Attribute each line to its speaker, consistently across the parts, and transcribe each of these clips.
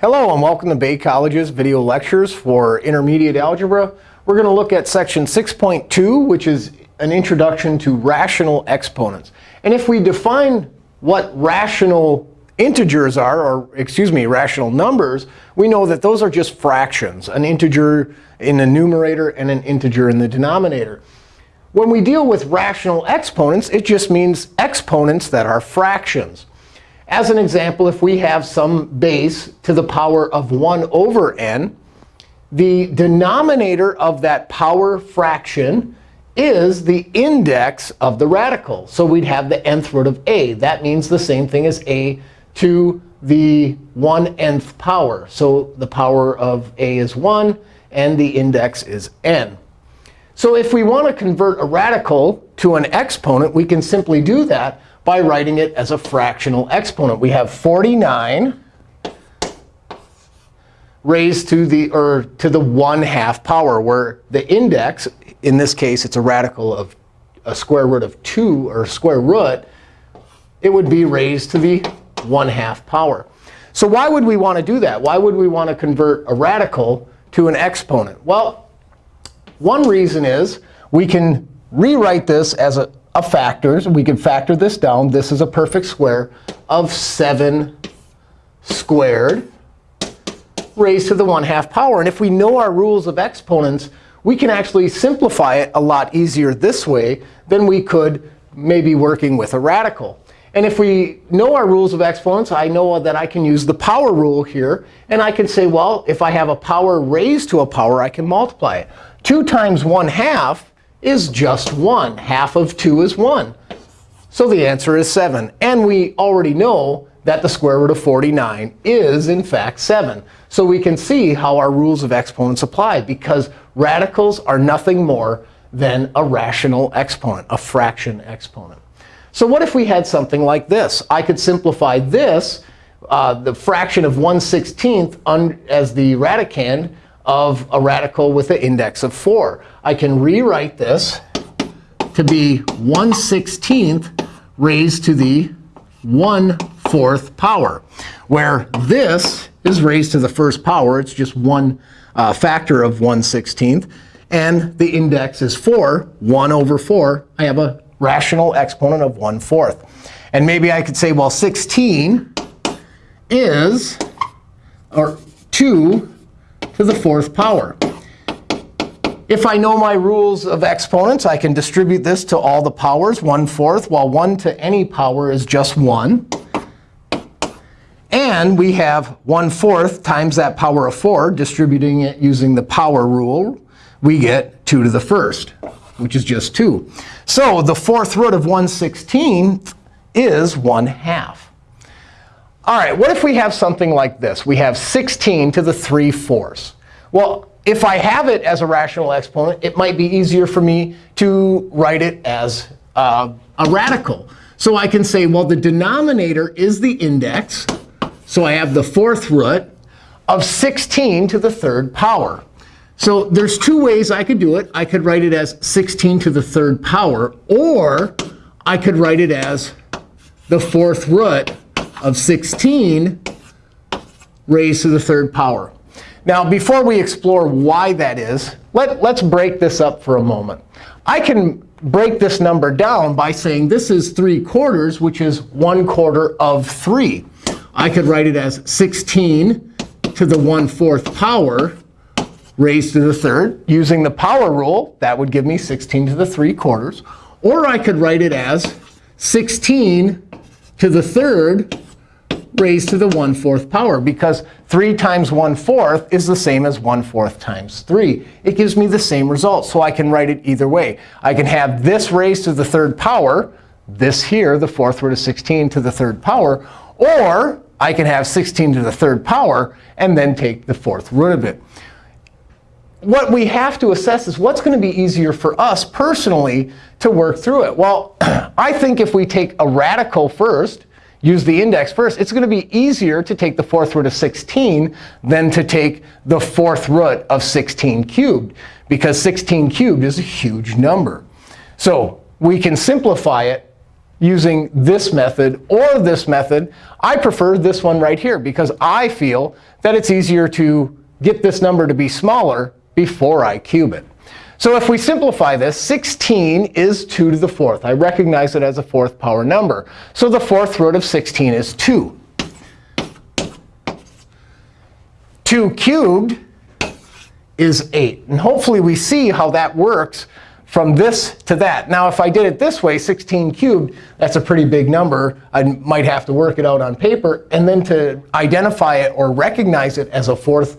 Speaker 1: Hello, and welcome to Bay College's video lectures for intermediate algebra. We're going to look at section 6.2, which is an introduction to rational exponents. And if we define what rational integers are, or excuse me, rational numbers, we know that those are just fractions, an integer in the numerator and an integer in the denominator. When we deal with rational exponents, it just means exponents that are fractions. As an example, if we have some base to the power of 1 over n, the denominator of that power fraction is the index of the radical. So we'd have the nth root of a. That means the same thing as a to the 1 nth power. So the power of a is 1, and the index is n. So if we want to convert a radical to an exponent, we can simply do that by writing it as a fractional exponent. We have 49 raised to the or to the 1 half power, where the index, in this case, it's a radical of a square root of 2, or square root, it would be raised to the 1 half power. So why would we want to do that? Why would we want to convert a radical to an exponent? Well, one reason is we can rewrite this as a, of factors. We can factor this down. This is a perfect square of 7 squared raised to the 1 half power. And if we know our rules of exponents, we can actually simplify it a lot easier this way than we could maybe working with a radical. And if we know our rules of exponents, I know that I can use the power rule here. And I can say, well, if I have a power raised to a power, I can multiply it. 2 times 1 half is just 1. Half of 2 is 1. So the answer is 7. And we already know that the square root of 49 is, in fact, 7. So we can see how our rules of exponents apply, because radicals are nothing more than a rational exponent, a fraction exponent. So what if we had something like this? I could simplify this, uh, the fraction of 1 16th, as the radicand of a radical with an index of 4. I can rewrite this to be 1 16th raised to the 1 4th power, where this is raised to the first power. It's just one uh, factor of 1 16th. And the index is 4, 1 over 4. I have a rational exponent of 1 4th. And maybe I could say, well, 16 is, or 2 to the fourth power. If I know my rules of exponents, I can distribute this to all the powers, 1 fourth, while 1 to any power is just 1. And we have 1 fourth times that power of 4, distributing it using the power rule. We get 2 to the first, which is just 2. So the fourth root of 1 16th is 1 half. All right, what if we have something like this? We have 16 to the 3 fourths. Well, if I have it as a rational exponent, it might be easier for me to write it as uh, a radical. So I can say, well, the denominator is the index. So I have the fourth root of 16 to the third power. So there's two ways I could do it. I could write it as 16 to the third power, or I could write it as the fourth root of 16 raised to the third power. Now, before we explore why that is, let, let's break this up for a moment. I can break this number down by saying this is 3 quarters, which is 1 quarter of 3. I could write it as 16 to the 1 4th power raised to the third. Using the power rule, that would give me 16 to the 3 quarters. Or I could write it as 16 to the third raised to the 1 4th power, because 3 times 1 4th is the same as 1 4th times 3. It gives me the same result, so I can write it either way. I can have this raised to the third power, this here, the fourth root of 16 to the third power, or I can have 16 to the third power and then take the fourth root of it. What we have to assess is what's going to be easier for us personally to work through it. Well, I think if we take a radical first, use the index first, it's going to be easier to take the fourth root of 16 than to take the fourth root of 16 cubed, because 16 cubed is a huge number. So we can simplify it using this method or this method. I prefer this one right here because I feel that it's easier to get this number to be smaller before I cube it. So if we simplify this, 16 is 2 to the fourth. I recognize it as a fourth power number. So the fourth root of 16 is 2. 2 cubed is 8. And hopefully we see how that works from this to that. Now, if I did it this way, 16 cubed, that's a pretty big number. I might have to work it out on paper. And then to identify it or recognize it as a fourth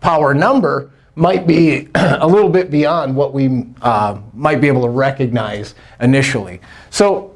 Speaker 1: power number, might be a little bit beyond what we uh, might be able to recognize initially. So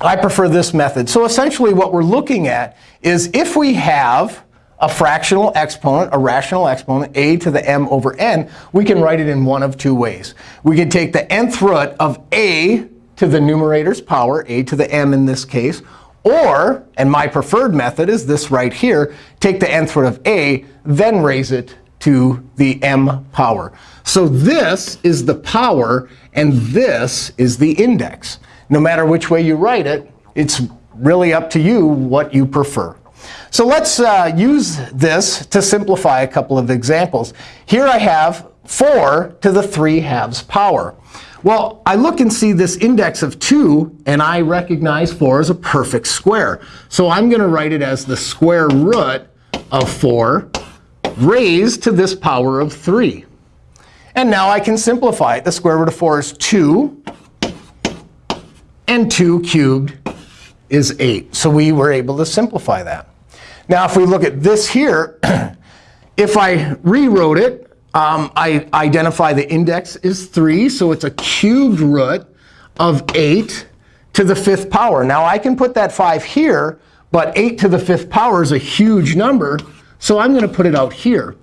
Speaker 1: I prefer this method. So essentially what we're looking at is if we have a fractional exponent, a rational exponent, a to the m over n, we can write it in one of two ways. We can take the nth root of a to the numerator's power, a to the m in this case, or, and my preferred method is this right here, take the nth root of a, then raise it to the m power. So this is the power, and this is the index. No matter which way you write it, it's really up to you what you prefer. So let's uh, use this to simplify a couple of examples. Here I have 4 to the 3 halves power. Well, I look and see this index of 2, and I recognize 4 as a perfect square. So I'm going to write it as the square root of 4 raised to this power of 3. And now I can simplify it. The square root of 4 is 2. And 2 cubed is 8. So we were able to simplify that. Now, if we look at this here, if I rewrote it, um, I identify the index is 3. So it's a cubed root of 8 to the fifth power. Now, I can put that 5 here. But 8 to the fifth power is a huge number. So I'm going to put it out here.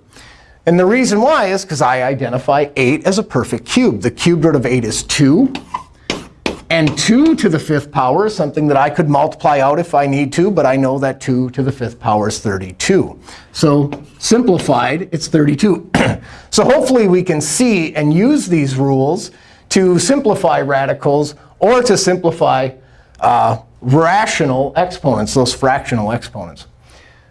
Speaker 1: And the reason why is because I identify 8 as a perfect cube. The cubed root of 8 is 2. And 2 to the fifth power is something that I could multiply out if I need to. But I know that 2 to the fifth power is 32. So simplified, it's 32. so hopefully we can see and use these rules to simplify radicals or to simplify uh, rational exponents, those fractional exponents.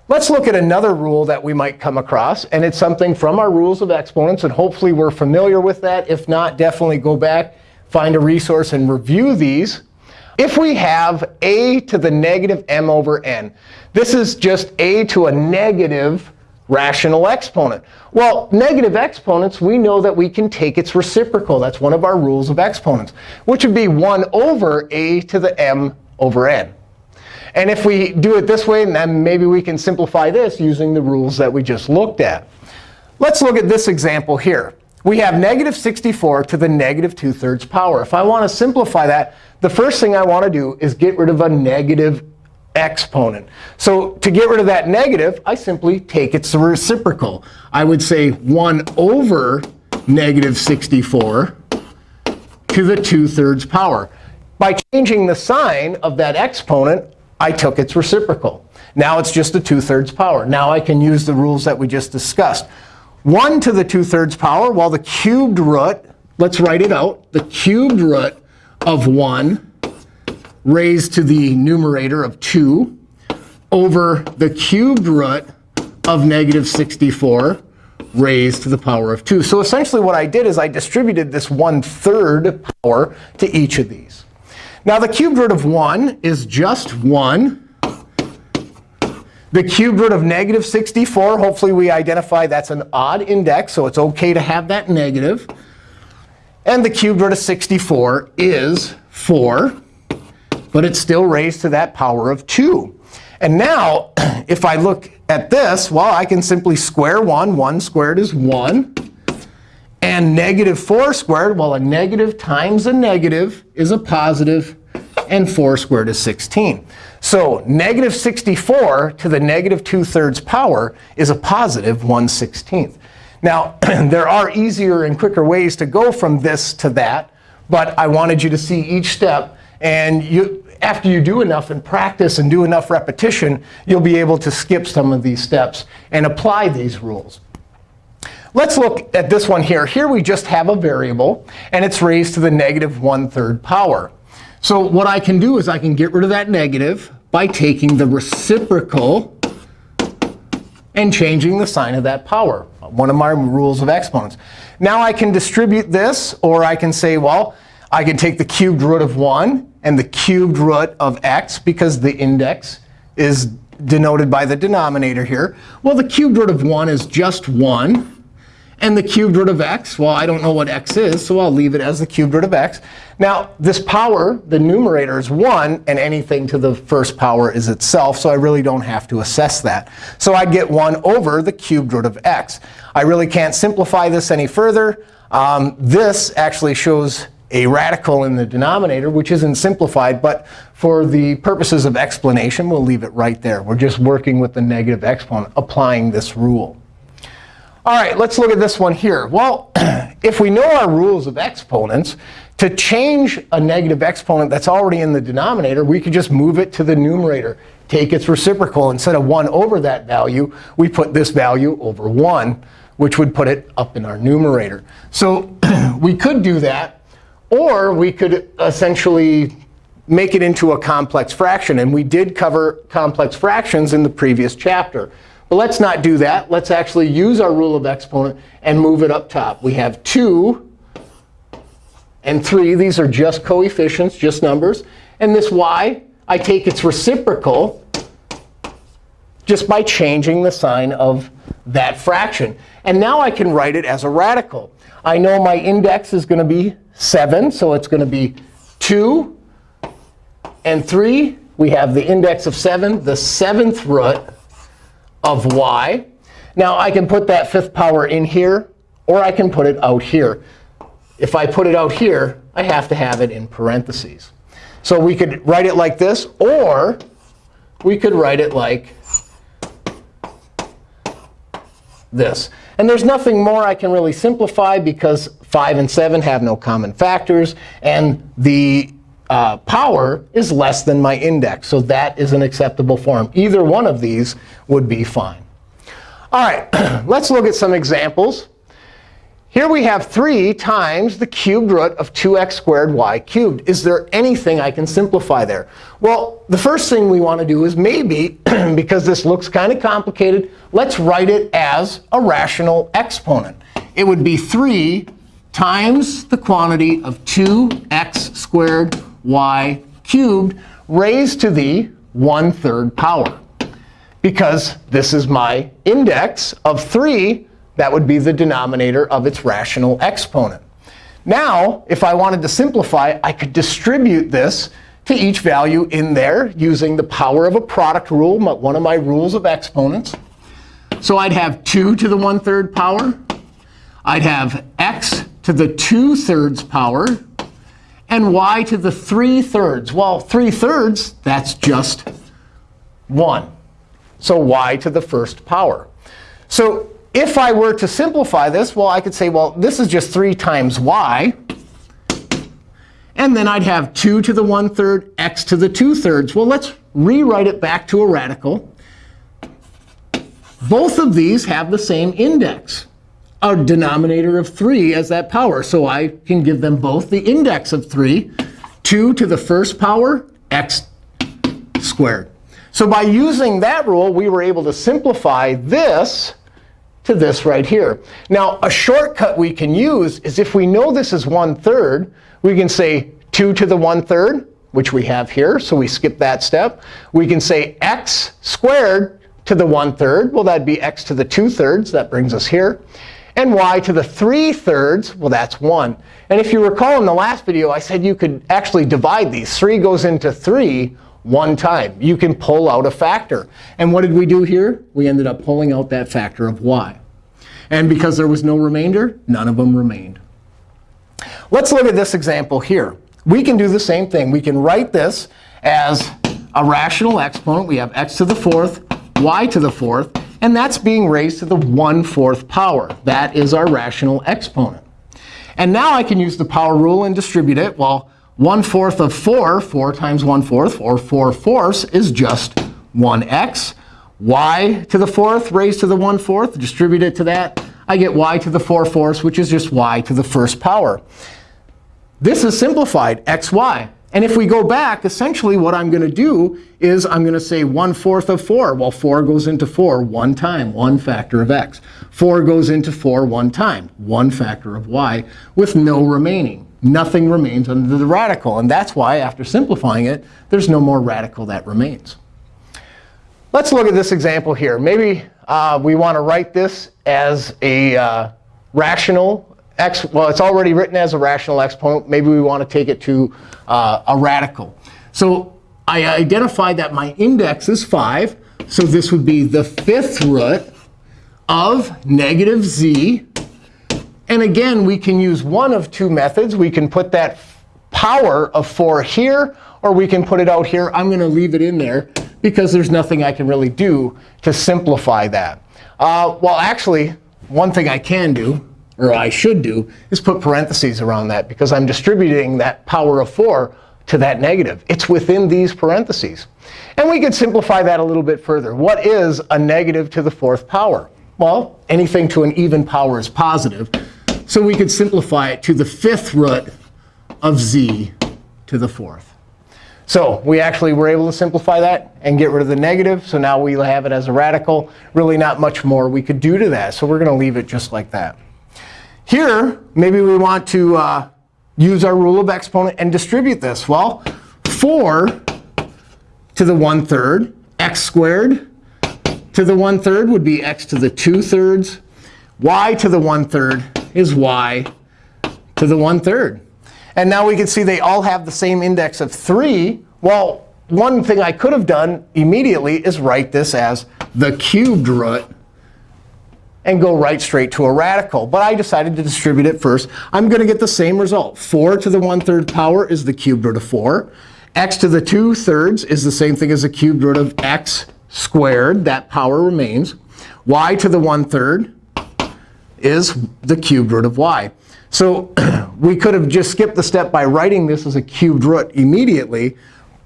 Speaker 1: Let's look at another rule that we might come across. And it's something from our rules of exponents. And hopefully we're familiar with that. If not, definitely go back, find a resource, and review these. If we have a to the negative m over n, this is just a to a negative rational exponent. Well, negative exponents, we know that we can take its reciprocal. That's one of our rules of exponents, which would be 1 over a to the m over n. And if we do it this way, then maybe we can simplify this using the rules that we just looked at. Let's look at this example here. We have negative 64 to the negative 2 thirds power. If I want to simplify that, the first thing I want to do is get rid of a negative exponent. So to get rid of that negative, I simply take its reciprocal. I would say 1 over negative 64 to the 2 thirds power. By changing the sign of that exponent, I took its reciprocal. Now it's just a 2 thirds power. Now I can use the rules that we just discussed. 1 to the 2 thirds power, well, the cubed root, let's write it out. The cubed root of 1 raised to the numerator of 2 over the cubed root of negative 64 raised to the power of 2. So essentially what I did is I distributed this 1 third power to each of these. Now, the cubed root of 1 is just 1. The cubed root of negative 64, hopefully we identify that's an odd index, so it's OK to have that negative. And the cubed root of 64 is 4. But it's still raised to that power of 2. And now, if I look at this, well, I can simply square 1. 1 squared is 1. And negative 4 squared, well, a negative times a negative is a positive, and 4 squared is 16. So negative 64 to the negative 2 thirds power is a positive 1 16th. Now, there are easier and quicker ways to go from this to that. But I wanted you to see each step. And you, after you do enough and practice and do enough repetition, you'll be able to skip some of these steps and apply these rules. Let's look at this one here. Here we just have a variable, and it's raised to the negative 1 3rd power. So what I can do is I can get rid of that negative by taking the reciprocal and changing the sign of that power, one of my rules of exponents. Now I can distribute this, or I can say, well, I can take the cubed root of 1 and the cubed root of x, because the index is denoted by the denominator here. Well, the cubed root of 1 is just 1. And the cubed root of x, well, I don't know what x is, so I'll leave it as the cubed root of x. Now, this power, the numerator is 1, and anything to the first power is itself, so I really don't have to assess that. So I'd get 1 over the cubed root of x. I really can't simplify this any further. Um, this actually shows a radical in the denominator, which isn't simplified. But for the purposes of explanation, we'll leave it right there. We're just working with the negative exponent, applying this rule. All right, let's look at this one here. Well, if we know our rules of exponents, to change a negative exponent that's already in the denominator, we could just move it to the numerator, take its reciprocal. Instead of 1 over that value, we put this value over 1, which would put it up in our numerator. So we could do that. Or we could essentially make it into a complex fraction. And we did cover complex fractions in the previous chapter. But let's not do that. Let's actually use our rule of exponent and move it up top. We have 2 and 3. These are just coefficients, just numbers. And this y, I take its reciprocal just by changing the sign of that fraction. And now I can write it as a radical. I know my index is going to be 7, so it's going to be 2 and 3. We have the index of 7, the seventh root of y. Now, I can put that fifth power in here, or I can put it out here. If I put it out here, I have to have it in parentheses. So we could write it like this, or we could write it like this. And there's nothing more I can really simplify because 5 and 7 have no common factors. And the uh, power is less than my index. So that is an acceptable form. Either one of these would be fine. All right, let's look at some examples. Here we have 3 times the cubed root of 2x squared y cubed. Is there anything I can simplify there? Well, the first thing we want to do is maybe, because this looks kind of complicated, let's write it as a rational exponent. It would be 3 times the quantity of 2x squared y cubed raised to the 1 3rd power. Because this is my index of 3, that would be the denominator of its rational exponent. Now, if I wanted to simplify, I could distribute this to each value in there using the power of a product rule, one of my rules of exponents. So I'd have 2 to the 1 3rd power. I'd have x to the 2 thirds power and y to the 3 thirds. Well, 3 thirds, that's just 1. So y to the first power. So if I were to simplify this, well, I could say, well, this is just 3 times y. And then I'd have 2 to the 1 third, x to the 2 thirds. Well, let's rewrite it back to a radical. Both of these have the same index a denominator of 3 as that power. So I can give them both the index of 3, 2 to the first power, x squared. So by using that rule, we were able to simplify this to this right here. Now, a shortcut we can use is if we know this is 1 third, we can say 2 to the 1 third, which we have here. So we skip that step. We can say x squared to the 1 third. Well, that'd be x to the 2 thirds. That brings us here and y to the 3 thirds, well, that's 1. And if you recall in the last video, I said you could actually divide these. 3 goes into 3 one time. You can pull out a factor. And what did we do here? We ended up pulling out that factor of y. And because there was no remainder, none of them remained. Let's look at this example here. We can do the same thing. We can write this as a rational exponent. We have x to the fourth, y to the fourth. And that's being raised to the 1 4th power. That is our rational exponent. And now I can use the power rule and distribute it. Well, 1 4th of 4, 4 times 1 4th, or 4 fourths, is just 1x. y to the 4th raised to the 1 4th, distribute it to that. I get y to the 4 fourths, which is just y to the first power. This is simplified, xy. And if we go back, essentially what I'm going to do is I'm going to say 1 fourth of 4. Well, 4 goes into 4 one time, one factor of x. 4 goes into 4 one time, one factor of y, with no remaining. Nothing remains under the radical. And that's why, after simplifying it, there's no more radical that remains. Let's look at this example here. Maybe uh, we want to write this as a uh, rational X, well, it's already written as a rational exponent. Maybe we want to take it to uh, a radical. So I identified that my index is 5. So this would be the fifth root of negative z. And again, we can use one of two methods. We can put that power of 4 here, or we can put it out here. I'm going to leave it in there because there's nothing I can really do to simplify that. Uh, well, actually, one thing I can do or I should do, is put parentheses around that because I'm distributing that power of 4 to that negative. It's within these parentheses. And we could simplify that a little bit further. What is a negative to the fourth power? Well, anything to an even power is positive. So we could simplify it to the fifth root of z to the fourth. So we actually were able to simplify that and get rid of the negative. So now we have it as a radical. Really not much more we could do to that. So we're going to leave it just like that. Here, maybe we want to uh, use our rule of exponent and distribute this. Well, 4 to the 1 third, x squared to the 1 third would be x to the 2 thirds. y to the 1 third is y to the 1 third. And now we can see they all have the same index of 3. Well, one thing I could have done immediately is write this as the cubed root and go right straight to a radical. But I decided to distribute it first. I'm going to get the same result. 4 to the 1 third power is the cubed root of 4. x to the 2 thirds is the same thing as the cubed root of x squared. That power remains. y to the 1 third is the cubed root of y. So we could have just skipped the step by writing this as a cubed root immediately.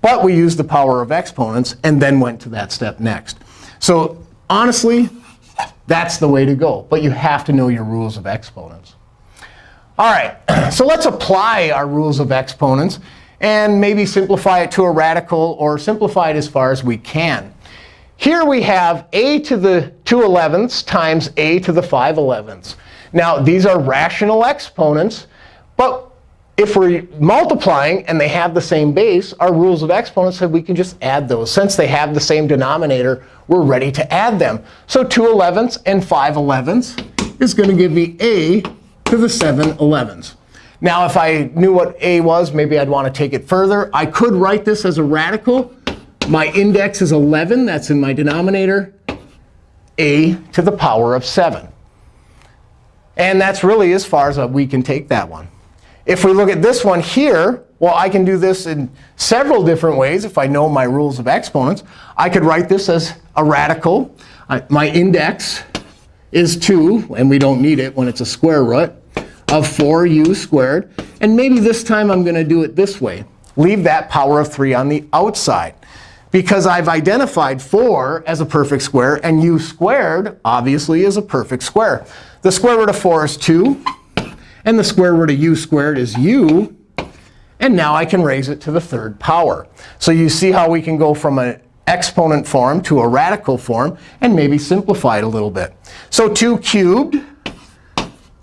Speaker 1: But we used the power of exponents and then went to that step next. So honestly, that's the way to go. But you have to know your rules of exponents. All right, so let's apply our rules of exponents and maybe simplify it to a radical or simplify it as far as we can. Here we have a to the 2 elevenths times a to the 5 elevenths. Now, these are rational exponents. But if we're multiplying and they have the same base, our rules of exponents said we can just add those. Since they have the same denominator, we're ready to add them. So 2 elevenths and 5 elevenths is going to give me a to the 7 elevenths. Now, if I knew what a was, maybe I'd want to take it further. I could write this as a radical. My index is 11. That's in my denominator. a to the power of 7. And that's really as far as we can take that one. If we look at this one here, well, I can do this in several different ways if I know my rules of exponents. I could write this as a radical. I, my index is 2, and we don't need it when it's a square root, of 4u squared. And maybe this time I'm going to do it this way. Leave that power of 3 on the outside. Because I've identified 4 as a perfect square, and u squared, obviously, is a perfect square. The square root of 4 is 2. And the square root of u squared is u. And now I can raise it to the third power. So you see how we can go from an exponent form to a radical form and maybe simplify it a little bit. So 2 cubed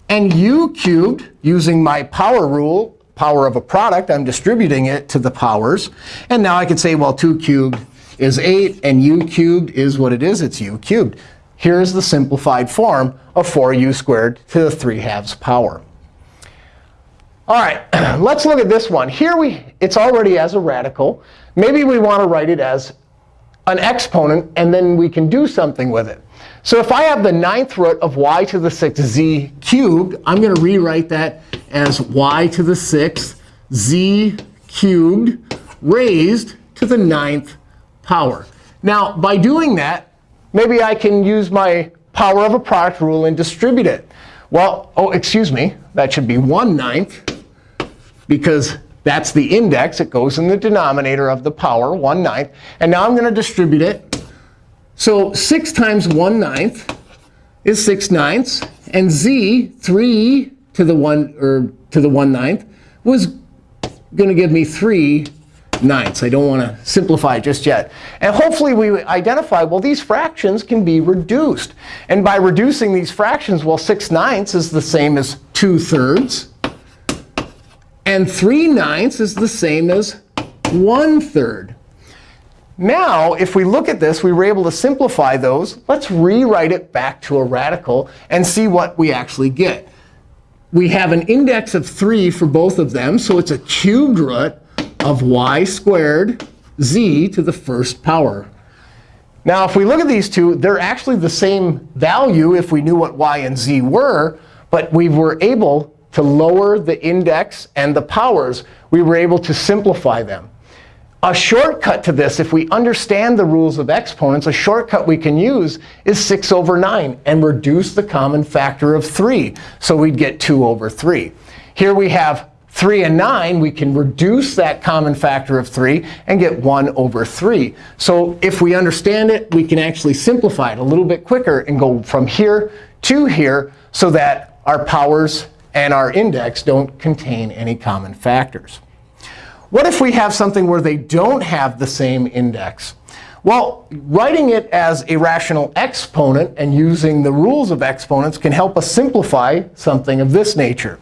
Speaker 1: and u cubed, using my power rule, power of a product, I'm distributing it to the powers. And now I can say, well, 2 cubed is 8, and u cubed is what it is. It's u cubed. Here's the simplified form of 4u squared to the 3 halves power. All right, let's look at this one. Here we, it's already as a radical. Maybe we want to write it as an exponent, and then we can do something with it. So if I have the ninth root of y to the 6th z cubed, I'm going to rewrite that as y to the 6th z cubed raised to the ninth power. Now, by doing that, maybe I can use my power of a product rule and distribute it. Well, oh, excuse me. That should be 1 ninth because that's the index. It goes in the denominator of the power, 1 ninth. And now I'm going to distribute it. So 6 times 1 ninth is 6 ninths. And z, 3 to the 1 or to the 1 ninth, was going to give me 3 ninths. I don't want to simplify just yet. And hopefully we identify, well, these fractions can be reduced. And by reducing these fractions, well, 6 ninths is the same as 2 thirds. And 3 ninths is the same as 1 third. Now, if we look at this, we were able to simplify those. Let's rewrite it back to a radical and see what we actually get. We have an index of 3 for both of them. So it's a cubed root of y squared z to the first power. Now, if we look at these two, they're actually the same value if we knew what y and z were. But we were able to lower the index and the powers. We were able to simplify them. A shortcut to this, if we understand the rules of exponents, a shortcut we can use is 6 over 9 and reduce the common factor of 3. So we'd get 2 over 3. Here we have 3 and 9, we can reduce that common factor of 3 and get 1 over 3. So if we understand it, we can actually simplify it a little bit quicker and go from here to here so that our powers and our index don't contain any common factors. What if we have something where they don't have the same index? Well, writing it as a rational exponent and using the rules of exponents can help us simplify something of this nature.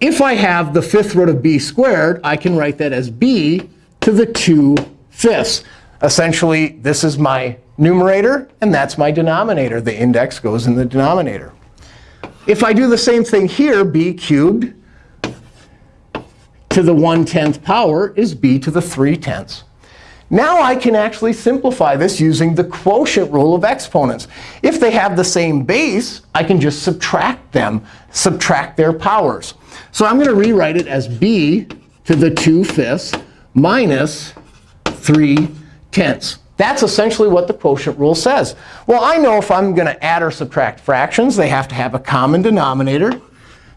Speaker 1: If I have the fifth root of b squared, I can write that as b to the 2 fifths. Essentially, this is my numerator, and that's my denominator. The index goes in the denominator. If I do the same thing here, b cubed to the 1 tenth power is b to the 3 tenths. Now I can actually simplify this using the quotient rule of exponents. If they have the same base, I can just subtract them, subtract their powers. So I'm going to rewrite it as b to the 2 fifths minus 3 tenths. That's essentially what the quotient rule says. Well, I know if I'm going to add or subtract fractions, they have to have a common denominator.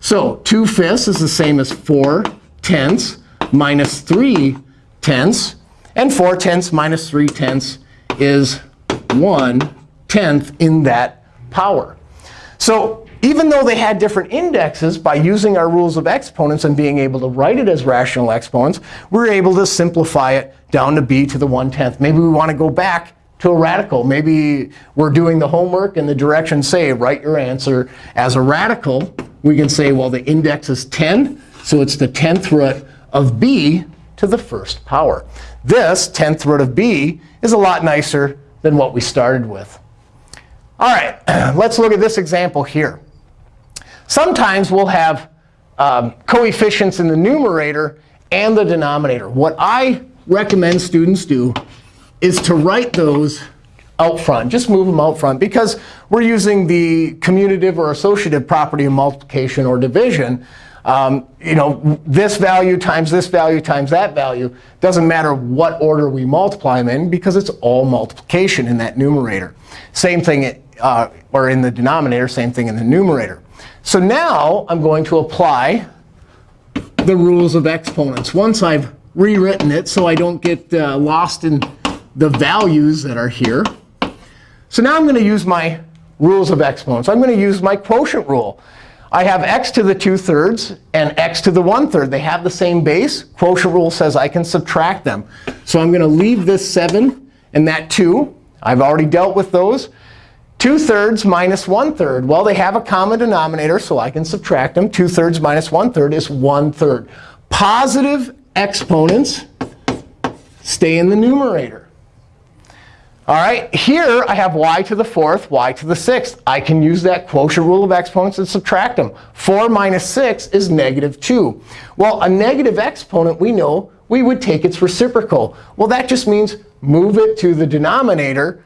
Speaker 1: So 2 fifths is the same as 4 tenths minus 3 tenths. And 4 tenths minus 3 tenths is 1 tenth in that power. So even though they had different indexes, by using our rules of exponents and being able to write it as rational exponents, we are able to simplify it down to b to the 1 tenth. Maybe we want to go back to a radical. Maybe we're doing the homework and the directions say write your answer as a radical. We can say, well, the index is 10. So it's the 10th root of b to the first power. This 10th root of b is a lot nicer than what we started with. All right, let's look at this example here. Sometimes we'll have um, coefficients in the numerator and the denominator. What I recommend students do is to write those out front. Just move them out front. Because we're using the commutative or associative property of multiplication or division, um, you know, this value times this value times that value doesn't matter what order we multiply them in because it's all multiplication in that numerator. Same thing, uh, or in the denominator, same thing in the numerator. So now I'm going to apply the rules of exponents. Once I've rewritten it so I don't get uh, lost in the values that are here. So now I'm going to use my rules of exponents. I'm going to use my quotient rule. I have x to the 2 thirds and x to the 1 third. They have the same base. Quotient rule says I can subtract them. So I'm going to leave this 7 and that 2. I've already dealt with those. 2 thirds minus 1 third. Well, they have a common denominator, so I can subtract them. 2 thirds minus 1 third is 1 third. Positive exponents stay in the numerator. All right, here I have y to the fourth, y to the sixth. I can use that quotient rule of exponents and subtract them. 4 minus 6 is negative 2. Well, a negative exponent, we know, we would take its reciprocal. Well, that just means move it to the denominator.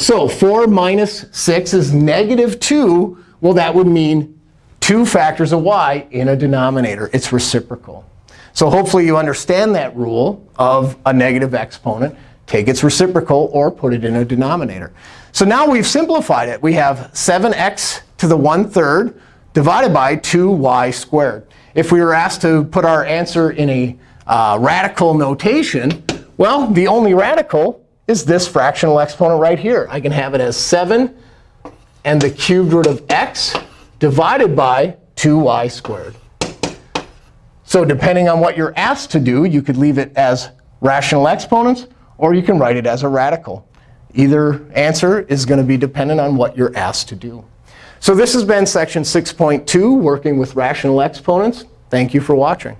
Speaker 1: So 4 minus 6 is negative 2. Well, that would mean 2 factors of y in a denominator. It's reciprocal. So hopefully you understand that rule of a negative exponent take its reciprocal, or put it in a denominator. So now we've simplified it. We have 7x to the 1 third divided by 2y squared. If we were asked to put our answer in a uh, radical notation, well, the only radical is this fractional exponent right here. I can have it as 7 and the cubed root of x divided by 2y squared. So depending on what you're asked to do, you could leave it as rational exponents, or you can write it as a radical. Either answer is going to be dependent on what you're asked to do. So this has been section 6.2, working with rational exponents. Thank you for watching.